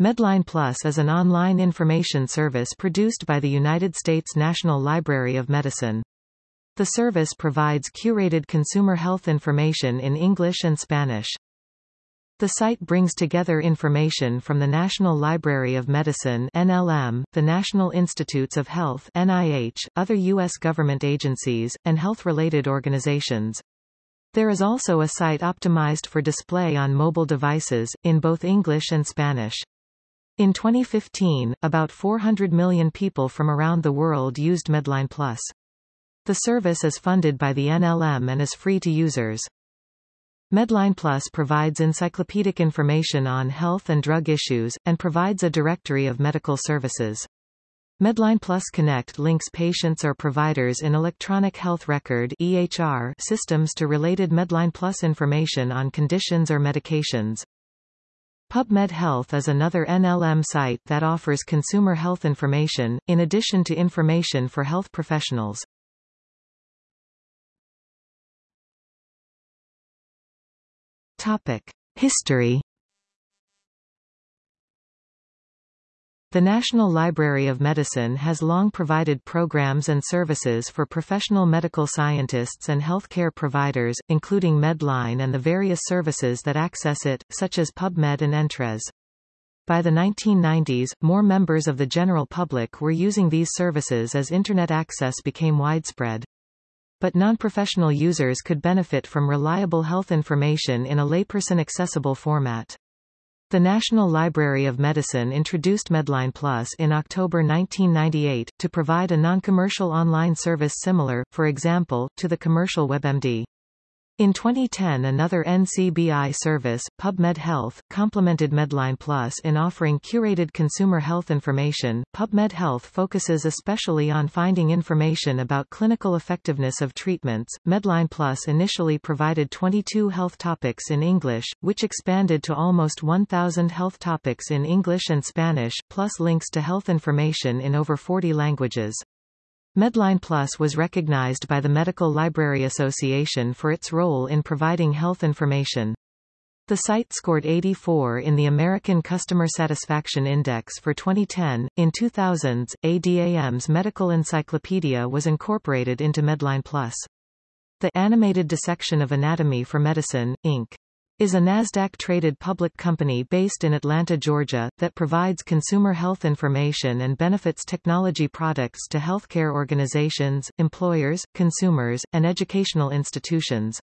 Medline Plus is an online information service produced by the United States National Library of Medicine. The service provides curated consumer health information in English and Spanish. The site brings together information from the National Library of Medicine NLM, the National Institutes of Health NIH, other U.S. government agencies, and health-related organizations. There is also a site optimized for display on mobile devices, in both English and Spanish. In 2015, about 400 million people from around the world used Medline Plus. The service is funded by the NLM and is free to users. Medline Plus provides encyclopedic information on health and drug issues, and provides a directory of medical services. Medline Plus Connect links patients or providers in electronic health record EHR systems to related Medline Plus information on conditions or medications. PubMed Health is another NLM site that offers consumer health information, in addition to information for health professionals. Topic. History The National Library of Medicine has long provided programs and services for professional medical scientists and healthcare providers, including Medline and the various services that access it, such as PubMed and Entrez. By the 1990s, more members of the general public were using these services as Internet access became widespread. But non-professional users could benefit from reliable health information in a layperson-accessible format. The National Library of Medicine introduced Medline Plus in October 1998, to provide a non-commercial online service similar, for example, to the commercial WebMD. In 2010 another NCBI service, PubMed Health, complemented Medline Plus in offering curated consumer health information. PubMed Health focuses especially on finding information about clinical effectiveness of treatments. Medline Plus initially provided 22 health topics in English, which expanded to almost 1,000 health topics in English and Spanish, plus links to health information in over 40 languages. Medline Plus was recognized by the Medical Library Association for its role in providing health information. The site scored 84 in the American Customer Satisfaction Index for 2010. In 2000s, ADAM's Medical Encyclopedia was incorporated into Medline Plus. The animated dissection of Anatomy for Medicine, Inc is a NASDAQ-traded public company based in Atlanta, Georgia, that provides consumer health information and benefits technology products to healthcare organizations, employers, consumers, and educational institutions.